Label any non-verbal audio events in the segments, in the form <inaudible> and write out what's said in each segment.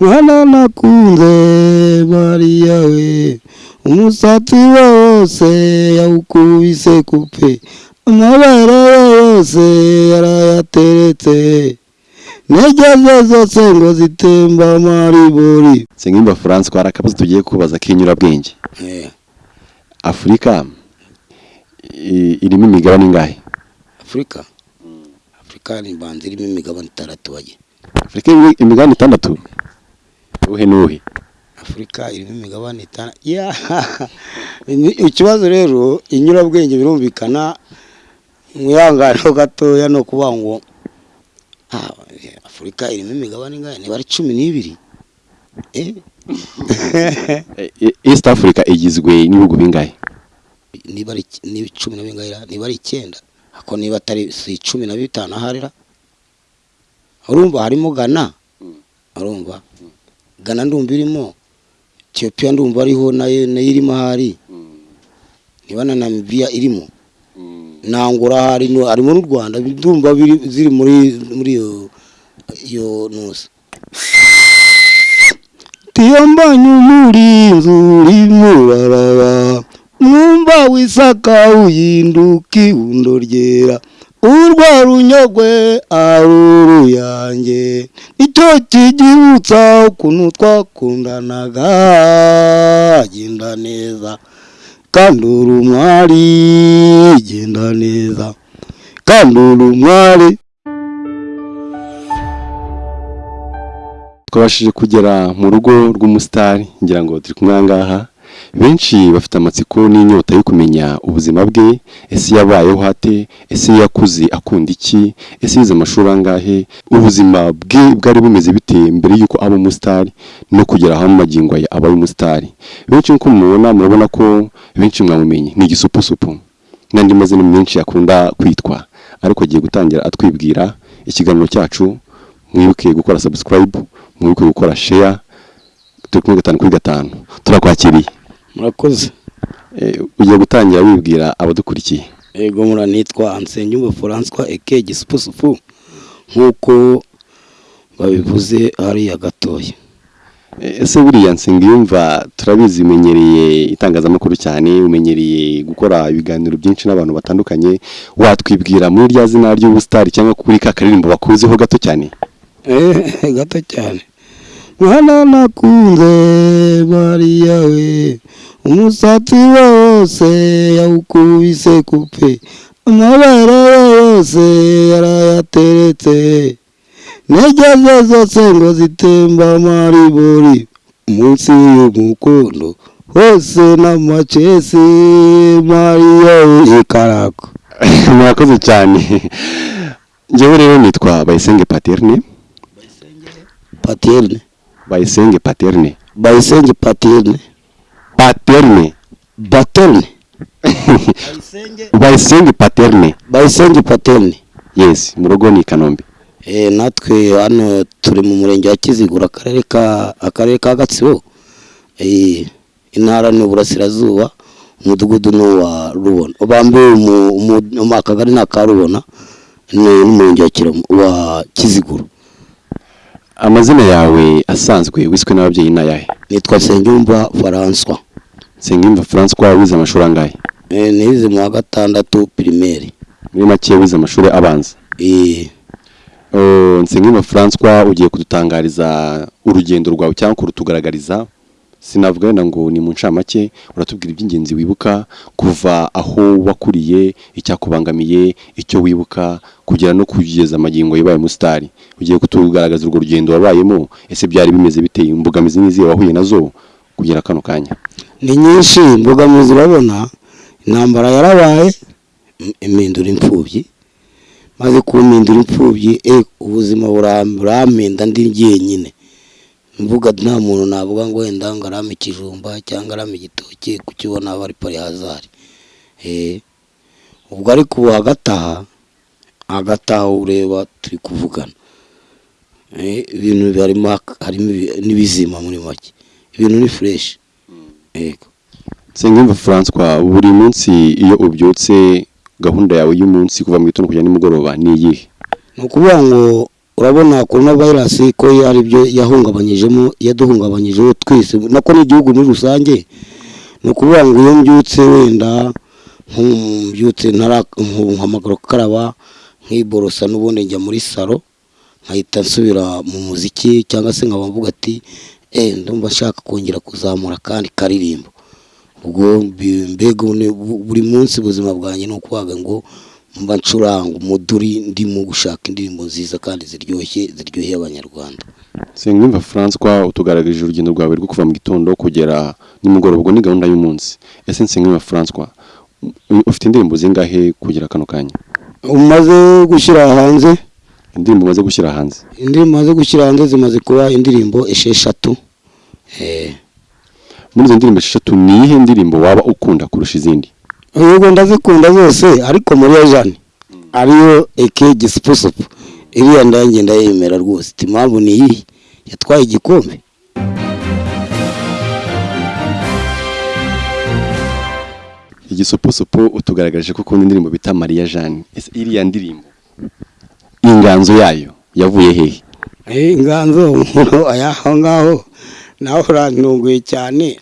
mwana nakunze mariya we umusatsi we wose yawukubise kupe. Amabere ye yose yarayateretse. Negeze zose ngo zitemba maribori Nsengimba François hari akabazo tugiye kubaza k'inyurabwenge. Afurika irimo imigabane ingahe? Afurika afurika ni imbanza irimo imigabane itandatu bajye Afurika irimo imigabane itandatu? Uhe n'uhe? Afurika irimo imigabane itandatu ikibazo rero inyurabwenge birumvikana mwihangane gatoya ni ukuvuga ngo afurika irimo imigabane ingahe? Niba ari cumi n'ibiri. Eh? E- e- East Africa igizwe n'ibihugu bingahe? Niba cumi na bingahe niba ari icyenda. Ako niba atari si cumi na bitanu aharira. Urumva harimo gana urumva? Gana ndumva irimo etiyopiya ndumva ariho na yo irimo ahari. Niba na namibiya irimo. Nangura hari no- harimo n'u rwanda ndumva ziri muri muri iyo nusa tiyambanye umurinzi urimo uraraba mwumva wisaka uhinduka ihundo ryera. Urwa runyogwe ari uruyange ni cyo kigibutsa ukuntu twakundanaga genda neza. Kandi uri umwari genda neza. Kandi uri umwari twabashije kugera mu rugo rw'umusitari ngira ngo turi kumwe aha ngaha. Benshi bafite amatsiko n'inyota yo kumenya ubuzima bwe. Ese yabayeho hate ese yakuze akunda iki? Ese yize amashuri angahe? Ubuzima bwe bwari bumeze bite mbere y'uko aba umusitari no kugera aho magingo aya aba ari umusitari benshi nk'uko mubona murabona ko benshi mwamumenye. Ni igisupusupu. N'andi mazina menshi akunda kwitwa. Ariko agiye gutangira atwibwira ikiganiro cyacu. Mwibuke gukora subscribe mwibuke gukora share turi kumwe gatanu kuri gatanu. Turakwakiriye. Murakoze. Eh, ugiye gutangira wibwira abadukurikiye? Ego muranitwa Nsengiyumva François eke gisupusupu. Nk'uko babivuze hariya gatoya. Eh, ese buriya nsengiyumva turabizi umenyereye itangazamakuru cyane umenyereye gukora ibiganiro byinshi n'abantu batandukanye watwibwira muri rya zina ry'ubusitari cyangwa kuri ka karirimbo bakuziho gato cyane? Eh, <laughs> gato cyane. Mwana nakunze mariya we umusatsi we wose yawukubise kupe. Amabere ye yose yarayateretse negeze zose ngo zitemba maribori munsi y'umukondo hose n'amacesi mariya we ikarago <laughs> murakoze cyane. Njyewe rero nitwa bayisenge paterne. Paterne. Bayisenge paterne. Bayisenge paterne. Paterne. Baterne. Bayisenge <laughs> paterne. Bayisenge paterne. Yes mu rugo ni i kanombe. Eh, natwe hano turi mu murenge wa kizigura akarere ka akarere ka gatsibo. Eh, intara ni uburasirazuba umudugudu ni uwa rubona. Bambaye mu mu- mu akagari ni aka rubona ni wa Kiramu- wa kiziguro. Amazina yawe asanzwe wiswe n'ababyeyi ni ayahe nitwa nsengiyumva François nsengiyumva francois wize amashuri angahe? Eh, nize mu wa gatandatu pirimeri muri make wize amashuri abanza. Eh, Uh, nsengiyumva francois ugiye kudutangariza urugendo rwawe cyangwa kurutugaragariza? Sinavuga wenda ngo ni mu ncamake uratubwira iby'ingenzi wibuka kuva aho wakuriye icyakubangamiye icyo wibuka kugera no kugeza amagingo yabaye umusitari ugiye kutugaragaza urwo rugendo wabayemo ese byari bimeze biteye imbogamizi n'izihe wahuye na zo kugera kano kanya? Ni nyinshi imbogamizi urabona intambara yarabaye im- impindura imfubyi maze kumpindura imfubyi eh, ubuzima buram- burampinda ndi jyenyine mvuga nta muntu navuga ngo wenda ngo arame ikijumba cyangwa arame igitoki kukibona aba ari pari hazari eh, ubwo ariko ubu hagati aha hagati aho ureba turi kuvugana. Eh, ibintu harimo harimo ibi- n'ibizima muri make. Ibintu ni fureshi yego. Nsengiyumva francois buri munsi iyo ubyutse gahunda yawe y'umunsi kuva mu gitondo kujya nimugoroba ni iyihe? Ni ukuvuga ngo urabona korona vayirasi ko ari byo yahungabanyijemo yaduhungabanyijeho twese. Nako n'igihugu muri rusange ni ukuvuga ngo iyo mbyutse wenda mbyutse nkahamagara gukaraba nkiborosa n'ubundi njya muri salo nkahita nsubira mu muziki cyangwa se nkaba mvuga ati eee ndumva nshaka kongera kuzamura kandi karirimbo. Ubwo mbega buri munsi ubuzima bwanjye ni ukuvuga ngo mba ncuranga umuduri ndimo gushaka indirimbo nziza kandi ziryoshye ziryoheye abanyarwanda. Nsengiyumva François utugaragarije urugendo rwawe rwo kuva mu gitondo kugera nimugoroba ubwo ni gahunda y'umunsi. Ese Nsengiyumva François ufite indirimbo zingahe kugera kano kanya? Umaze gushyira hanze? Indirimbo umaze gushyira hanze? Indirimbo umaze gushyira hanze zimaze kuba indirimbo esheshatu. Muri izo ndirimbo esheshatu ni iyihe ndirimbo waba ukunda kurusha izindi? Yego ndazikunda zose ariko muri ya jane ariyo eke gisipusupu. Iriya ndange ndayemera rwose. Impamvu ni iyi yatwaye igikombe. Igisoposopo utugaragarije ko ukunda indirimbo bita mariya jane iriya ndirimbo inganzo yayo yavuye hehe inganzo <laughs> aho ngaho nawe urantunguye cyane.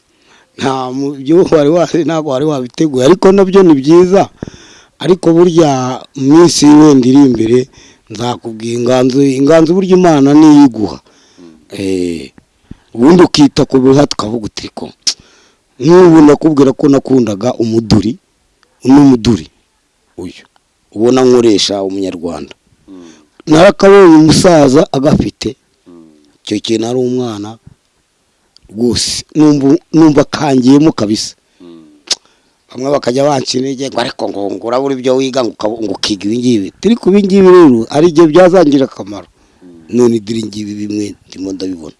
Nta byo wari wari ntabwo wari wabiteguye. Ariko na byo ni byiza. Ariko burya mu minsi wenda iri imbere nzakubwira inganzo inganzo burya imana niyo iguha ubundi ukita ku biha tukavuga uti ko nk'ubu nakubwira ko nakundaga umuduri n'umuduri uyu ubona nkoresha umunyarwanda. Narakabonye umusaza agafite icyo kintu ari umwana rwose numva akangiyemo kabisa. Bamwe bakajya banca intege ngo ariko ngo urabura ibyo wiga ngo ukiga ibi ngibi. Turi ku ibi ngibi rero ari igihe byazangira akamaro. None idiri ngibi bimwe ndimo ndabibona.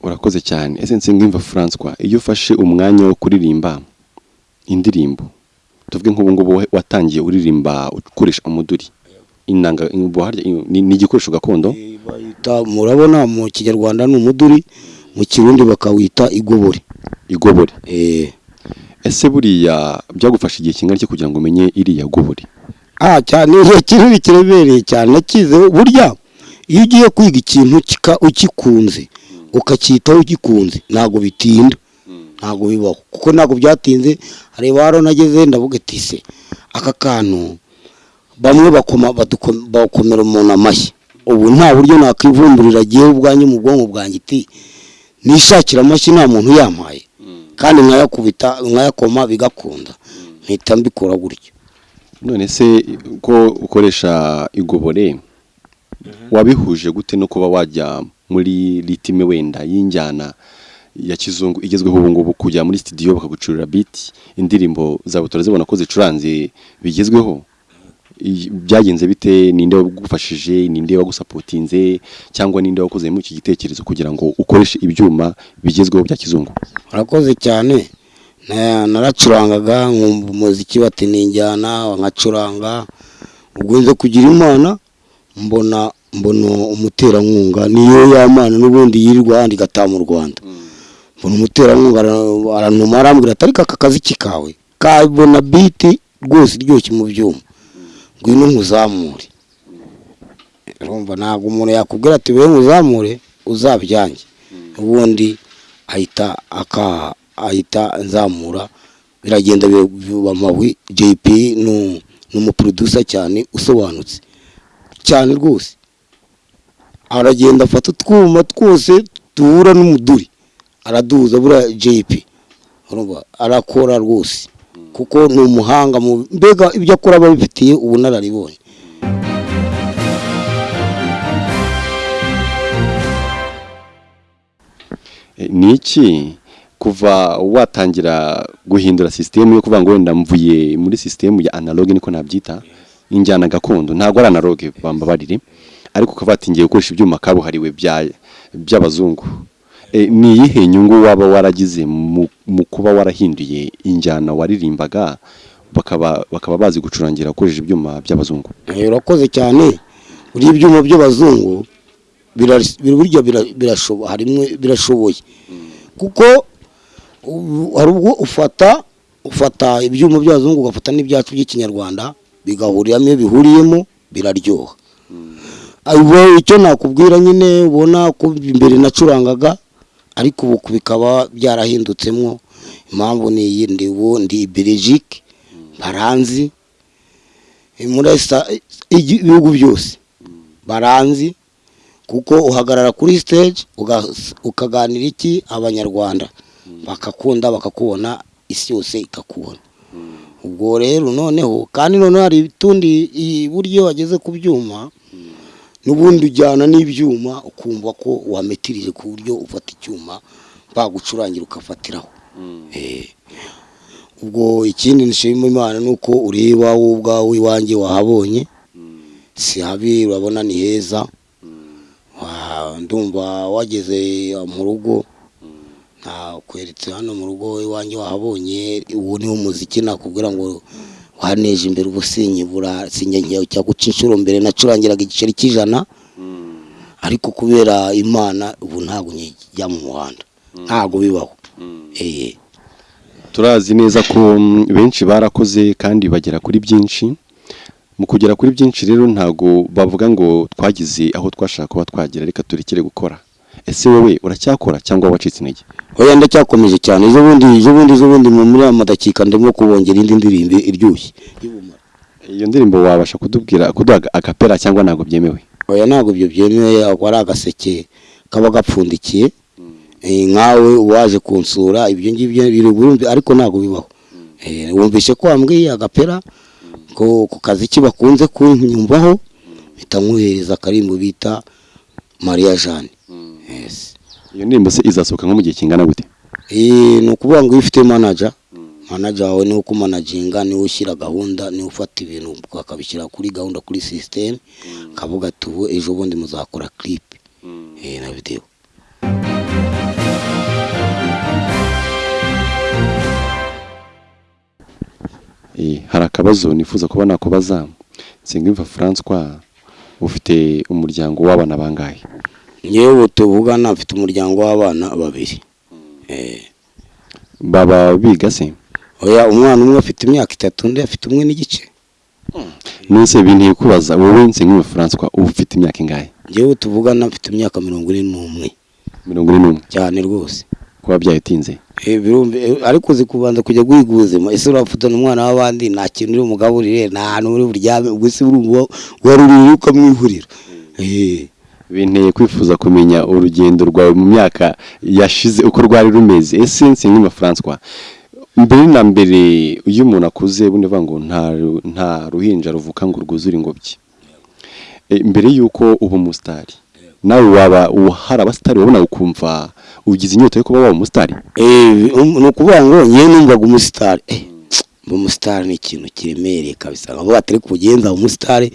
Urakoze cyane. Ese nsengimva François iyo ufashe umwanya wo kuririmba indirimbo tuvuge nk'ubu ngubu watangiye uririmba ukoresha umuduri. Inanga ni igikoresho gakondo? Murabona mu kinyarwanda ni umuduri. Mu kirundi bakawita igobore. Igobore. Ese buriya byagufasha igihe kingana cyo kugira ngo umenye iriya gobore? Ah cyane iyo kintu kiremereye cyane. Nakize burya iyo ugiye kwiga ikintu ugikunze ukacyitaho ugikunze ntabwo bitinda. Ntabwo bibaho. Kuko ntabwo byatinze hareba haro nageze ndavuga ati se aka kantu bamwe bakomera umuntu amashyi ubu nta buryo nakwivumburira agiye ubwanjye mu bwonko bwanjye iti nishakira amashyi nta muntu yampaye kandi nkayakubita nkayakoma bigakunda. Mpita mbikora gutyo. None se ko ukoresha igobore wabihuje gute no kuba wajya muri ritime wenda y'injyana ya kizungu igezweho ubu ngubu kujya muri studio bakagucurira beat indirimbo zawe turazibona ko zicuranze bigezweho? Byagenze bite? Ninde wagufashije? Ninde wagusapotinze? Cyangwa ninde wakoze muri iki gitekerezo kugira ngo ukoreshe ibyuma bigezweho bya kizungu? Urakoze cyane. Naracurangaga nkumva umuziki bati injyana nkacuranga. Ubwo kugira imana mbona mbona umuterankunga. Niyo yamana n'ubundi yirirwa ahandi igataha mu rwanda. Mbona umuterankunga aranuma arambwira ati ariko aka kazi kawe? Kabona biti rwose iryoshye mu byuma. Ngwino nkuzamure urumva ntabwo umuntu yakubwira ati we nkuzamure uzabyange ubundi ahita akaha ahita nzamura. Biragenda biba amawi jp ni umuproducer cyane usobanutse. Cyane rwose. Aragenda afata utwuma twose duhura n'umuduri. Araduhuza buriya jp arakora rwose. Kuko ni umuhanga mbega ibyo akora aba abifitiye ubunararibonye ni iki? Kuva watangira guhindura sisitemu yo kuvuga ngo wenda mvuye muri sisitemu ya analogue niko nabyita injyana gakondo. Ntabwo ari analogue bambabarire. Ariko ukaba watingiye gukoresha ibyuma kabuhariwe by'abazungu. Ni iyihe nyungu waba waragize mu kuba warahinduye injyana waririmbaga bakaba bazi gucurangira ukoresheje ibyuma by'abazungu? Urakoze cyane. Buriya ibyuma by'abazungu burya birashoboye. Kuko hari ubwo ufata ufata ibyuma by'abazungu ugafata n'ibyacu by'ikinyarwanda bigahuriramo iyo bihuriyemo biraryoha. Ubwo icyo nakubwira nyine ubona ko imbere nacurangaga ariko ubu bikaba byarahindutsemo impamvu ni iyi ndi ubu ndi Belgique baranzi muri ibihugu byose. Baranzi kuko uhagarara kuri uga- ukaganira iki? Abanyarwanda. Bakakunda bakakubona isi yose ikakubona. Ubwo rero noneho kandi noneho hari utundi buryo wageze ku byuma n'ubundi ujyana n'ibyuma ukumva ko wametirije ku buryo ufata icyuma bagucurangira ukafatiraho. Eh, ubwo ikindi nshima imana ni uko ureba wowe ubwawe iwanjye wahabonye. Si habi urabona ni heza. Wa- ndumva wageze mu rugo. Nakweretse hano mu rugo iwanjye wahabonye. Uwo niwo muziki nakubwira ngo waneje imbere ubusinyi bura sinjye cya guca inshuro mbere nacurangiraga igiceri cy'ijana ariko kubera imana ubu ntabwo njya mu muhanda. Ntabwo bibaho. Eh. Turazi neza ko mm, benshi barakoze kandi bagera kuri byinshi. Mu kugera kuri byinshi rero ntago bavuga ngo twagize aho twashaka kuba twagera reka turekere gukora. Ese wowe uracyakora cyangwa wacitse intege? Oya ndacyakomeje cyane. Ejo bundi ejo bundi ejo bundi mu muri aya madakika ndimo kubongera indi ndirimbo iryoshye. Iyo ndirimbo wabasha kutubwira kuduha agapera cyangwa ntabwo byemewe? Oya ntabwo ibyo byemewe. Ari agaseke kaba gapfundikiye. Eh, nkawe uwaje kunsura ibyo ngibyo biri burumvi ariko ntabwo bibaho. Eh, wumvishe ko wambwiye agapera? Ko ku kazi ki bakunze kunyumvaho? Mpita nkuhereza akarimbo bita mariya jane iyo ndirimbo se izasohoka nko mu gihe kingana gute? Eh, ni ukuvuga ngo iyo ufite manager manager wawe ni we ukumanaginga ni we ushyira gahunda ni we ufata ibintu akabishyira kuri gahunda kuri system kavuga ati ubu ejo bundi muzakora clip. Eh, na video. Eh, hari akabazo nifuza kuba nakubaza? Nsengimva François ufite umuryango w'abana bangahe? Ngewe ubu tuvugana mfite umuryango w'abana babiri. Eh, baba biga se? Oya umwana umwe afite imyaka itatu undi afite umwe n'igice. Nese binteye kubaza wowe Nsengimva François uba ufite imyaka ingahe? Ngewe tuvugana mfite imyaka mirongo ine n'umwe. Mirongo ine n'umwe? Cyane rwose. Kuba byayitinze Eh, eh, ariko uzi kubanza kujya guhiga ubuzima ese urafatana umwana w'abandi? Nta kintu uri umugaburire nta hantu uri buryame ubwo se urumva wari uriye ukamwihurira Eh, binteye kwifuza kumenya urugendo rwawe mu myaka yashize uko rwari rumeze. Ese Nsengimva François mbere na mbere iyo umuntu akuze bundi bavuga ngo nta ru- nta ruhinja ruvuka ngo rwuzure ingobyi. Eh, mbere y'uko uba umusitari nawe waba hari abasitari wabona ukumva ugize inyota yo kuba waba umusitari eh, um, ni ukuvuga ngo ngewe numvaga umusitari eh, umusitari ni ikintu kiremereye kabisa. Nkavuga ati reka ugenza umusitari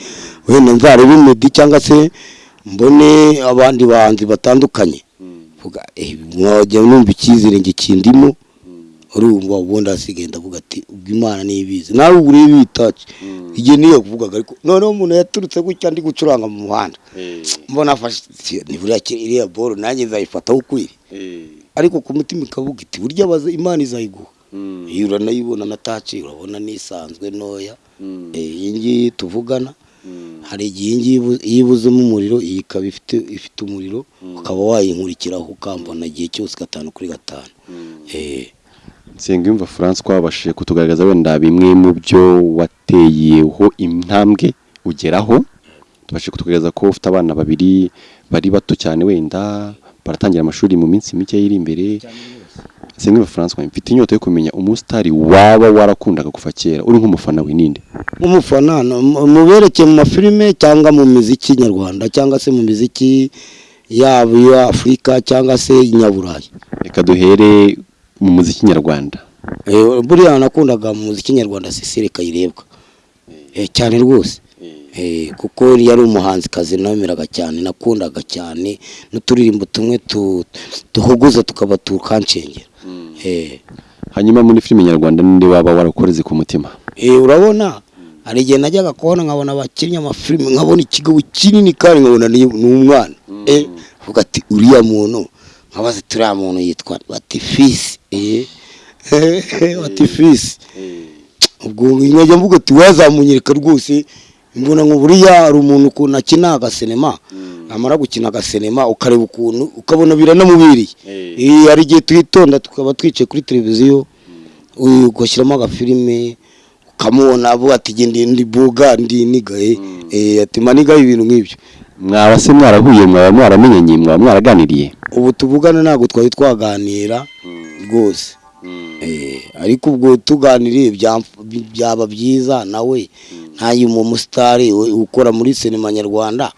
wenda nzarebe imedi cyangwa se mbone abandi bahanzi batandukanye. Vuga eh, mwajya numva icyizere nge kindimo. Urumva ubundi hasigaye ndavuga ati ubwo imana niyo ibizi. Nawe ubu urebe ibitaci igihe niyo kuvugaga ariko noneho umuntu yaturutse gutya ndi gucuranga mu muhanda. Mbona afashe iriya boro nanjye nzayifataho ukwiriye ariko ku mutima ikavuga iti burya imana izayiguha. Iyo uranayibona na taci urabona nisanzwe ntoya Eh, iyi ngiyi tuvugana. Hari igihe iyi ngiyi ibu- iyo ibuzemo umuriro iyi ikaba ifite ifite umuriro ukaba wayinkurikiraho ukambona igihe cyose gatanu kuri gatanu. Eh, Nsengimva François wabashije kutugaragaza wenda bimwe mu byo wateyeho intambwe ugeraho. Tubashije kutugaragaza ko ufite abana babiri bari bato cyane wenda baratangira amashuri mu minsi mike iri imbere. Nsengimva François mfite inyota yo kumenya umusitari waba warakundaga kuva kera. Uri nk'umufana wininde mu- muberekeye mu mafilime cyangwa mu miziki nyarwanda cyangwa se mu miziki yaba iya afurika cyangwa se inyaburayi reka duhere mu muziki nyarwanda. Eh, buriya nakundaga mu muziki nyarwanda Cecile Kayirebwa Eh, cyane rwose. Kuko yari umuhanzikazi nameraga cyane nakundaga cyane n'uturirimbo tumwe tu- duhogoza tukaba tukanshengera Eh, hanyuma muri filime nyarwanda ninde waba warakoreze ku mutima? Eh, urabona hari igihe najyaga kubona nkabona abakinnyi amafilime nkabona ikigabo kinini kandi nkabona ni umwana. Eh vuga ati uriya muntu? Nkabaza turiya muntu yitwa batifisi eh. <laughs> Batifisi ubwo nkajya mvuga ati wazamunyereka rwose. Mbona ngo buriya hari umuntu ukuntu akina agasinema amara gukina agasinema ukareba ukuntu ukabona biranamubiriye Eh, hari igihe twitonda tukaba twicaye kuri televiziyo uyu ugashyiramo agafilime ukamubona avuga ati genda ndi buga ndi nigaye. Eh ati manigaye ibintu nk'ibyo. Mwaba se mwarahuye mwaba mwaramenyanye mwaba mwaraganiriye? Ubu tuvugana ntabwo twari twaganira rwose. Ariko ubwo tuganiriye byaba byiza nawe ntayo mu musitari we ukora muri sinema nyarwanda.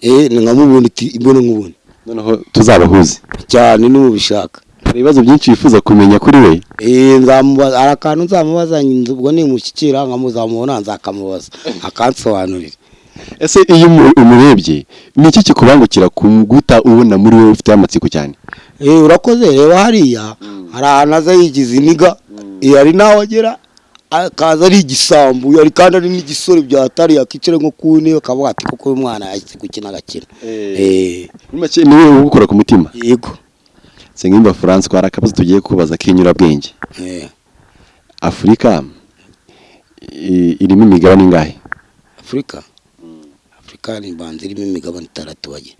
Eh ni nkamubona iti imbona nkubona noneho tuzabahuze. Cyane n'ubishaka hari ibibazo byinshi wifuza kumenya kuri we? Eh nzamubaza hari akantu nzamubaza ubwo nimushyikira nkamuzamubona nzakamubaza. <laughs> Akansobanurira. Ese iyo umu- umurebye ni iki kikubangukira ku guta ubona muri wowe ufite amatsiko cyane? Eh urakoze reba hariya. Hari ahantu aza yigize iniga eh, hari n'aho agera akaza ari igisambu hari kandi ari n'igisore byatari yakicira nko ku ntebe akavuga ati kuko uyu mwana yagize gukina agakina eh. Muri make ni wowe ugukora ku mutima? Yego. Nsengimba France hari akabazo tugiye kubaza k'inyurabwenge? Eh. Afurika irimo imigabane ingahe? Afurika Afurika ni banze irimo imigabane itandatu bajye.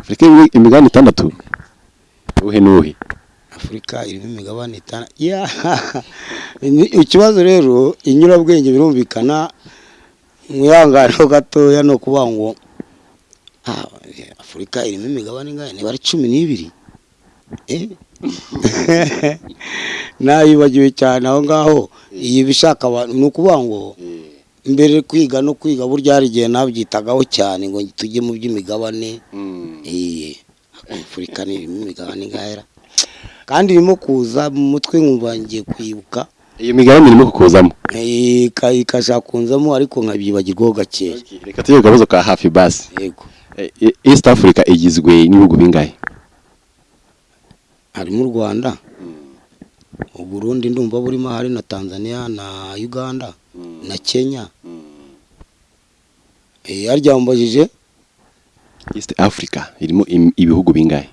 Afurika irimo imigabane itandatu? Uhe n'uhe? Afurika irimo imigabane itanu. Ikibazo rero inyurabwenge birumvikana mwihanganeho gatoya no kuvuga ngo ah, Afurika irimo imigabane ingahe? Niba ari cumi n'ibiri. Eh? <laughs> nayibagiwe cyane aho ngaho. Iyi bishaka abantu ni ukuvuga ngo mbere kwiga no kwiga burya hari igihe nabyitagaho cyane ngo tujye mu by'imigabane. Eh, Afurika ni irimo imigabane ingahera kandi irimo kuza mu mutwe nkumva ngiye kwibuka. Iyo migabane irimo kukuzamo? Eh, ika- ikashaka kunzamo ariko nkabyibagirwaho gakeya reka tujye ku kabazo ka hafi basi yego. Eh, eh, east africa igizwe n'ibihugu bingahe? Harimo u rwanda u burundi ndumva burimo hari na tanzania na uganda na kenya. Eh, harya wambajije? East africa irimo im- ibihugu bingahe?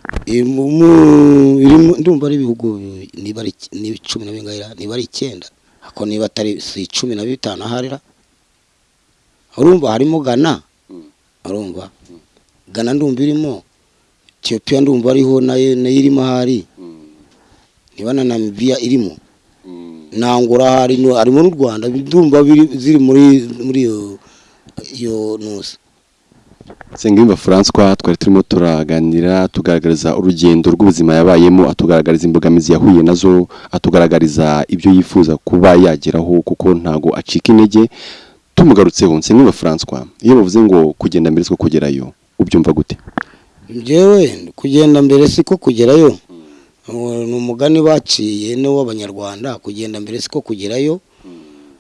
Ndumva ari ibihugu niba ari cumi na bingahe niba ari icyenda. Ako niba atari si cumi na bitanu aharira. Urumva harimo gana urumva? Gana ndumva irimo etiyopiya ndumva ariho na yo na yo irimo ahari. Niba na namibiya irimo? No- harimo n'u rwanda ndumva ziri muri muri iyo iyo Nsengimba François twari turimo turaganira tugaragariza urugendo rw'ubuzima yabayemo atugaragariza imbogamizi yahuye na zo atugaragariza ibyo yifuza kuba yageraho kuko ntago acika intege. Tumugarutseho Nsengimba François iyo bavuze ngo kugenda mbere siko kugerayo ubyumva gute? Njyewe kugenda mbere siko kugerayo ni umugani baciye n'uw'abanyarwanda kugenda mbere siko kugerayo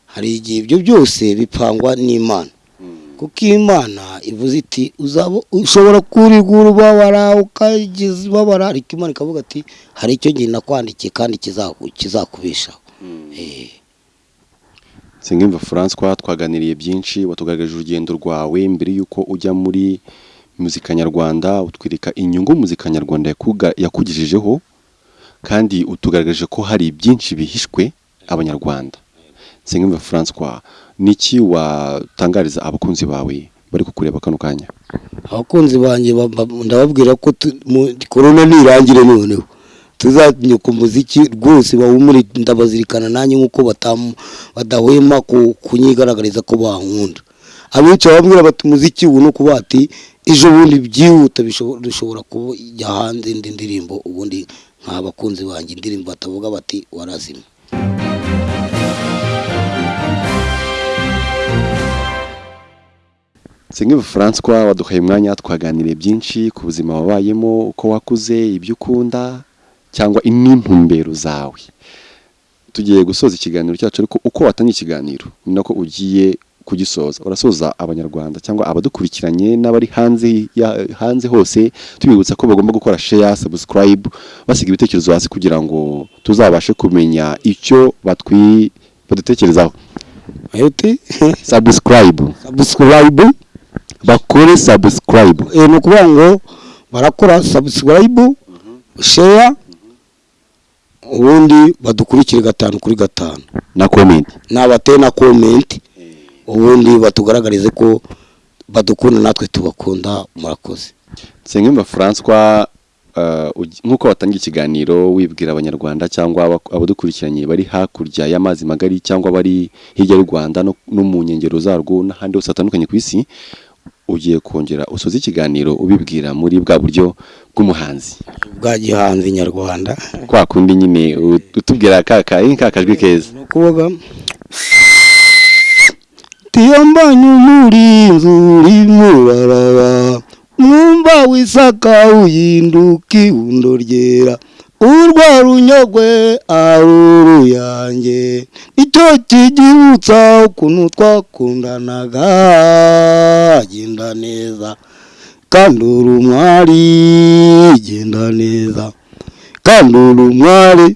hari igihe ibyo byose bipangwa n'imana. Kuko iyo imana ivuze iti uzaba ushobora kurirwa ubabara ukagize ubabara. Ariko imana ikavuga ati hari icyo gihe nakwandikiye kandi kizaku- kizakubeshaho Eh, Nsengimva François twaganiriye byinshi watugaragaje urugendo rwawe mbere y'uko ujya muri muzika nyarwanda utwereka inyungu muzika nyarwanda yakugejejeho kandi utugaragaje ko hari byinshi bihishwe abanyarwanda. Nsengimva François niki watangariza abakunzi bawe bari kukureba kano kanya? Abakunzi banjye ba- ba- ndababwira ko korona nirangire noneho. Tuzajya ku muziki rwose bawumuri ndabazirikana nanjye nk'uko badahwema ku- kunyigaragariza ko bankunda abica bambwira bati umuziki ubu ni ukuba ati ejo bundi byihuta bishobo- dushobora kujya hanze indi ndirimbo. Ubundi nk'abakunzi banjye indirimbo batavuga bati warazima Nsengimva François waduhaye umwanya twaganiriye byinshi ku buzima wabayemo uko wakuze ibyo ukunda cyangwa n'intumbero zawe. Tugiye gusoza ikiganiro cyacu ariko uko watangiye ikiganiro? Ni nako ugiye kugisoza. Urasoza abanyarwanda cyangwa abadukurikiranye n'abari hanze hanze hose tubibutsa ko bagomba gukora share subscribe basiga ibitekerezo hasi kugira ngo tuzabashe kumenya icyo batwi badutekerezaho. Subscribe. Subscribe? Bakore subscribe. Eh, ni ukuvuga ngo barakora subscribe share ubundi badukurikire gatanu kuri gatanu. Na comment. Nabateye na komenti ubundi batugaragarize ko badukunda natwe tubakunda murakoze. Nsengimba francois eh, nk'uko watangiye ikiganiro wibwira abanyarwanda cyangwa aba- abadukurikiranye bari hakurya y'amazi magari cyangwa bari hirya y'u rwanda no mu nkengero zarwo n'ahandi hose hatandukanye ku isi ugiye kongera usoza ikiganiro ubibwira muri bwa buryo bw'umuhanzi. Bwa gihanzi nyarwanda. Kwa kundi nyine utubwira ka ka ka kajwi keza. Ni ukuvuga tiyambanye umurinzi urimo mwumva wisaka uhinduka ihundo ryera. Urwa runyogwe ari uruyange ni cyo kigibutsa ukuntu twakundanaga genda neza. Kandi uri umwari genda neza. Kandi uri umwari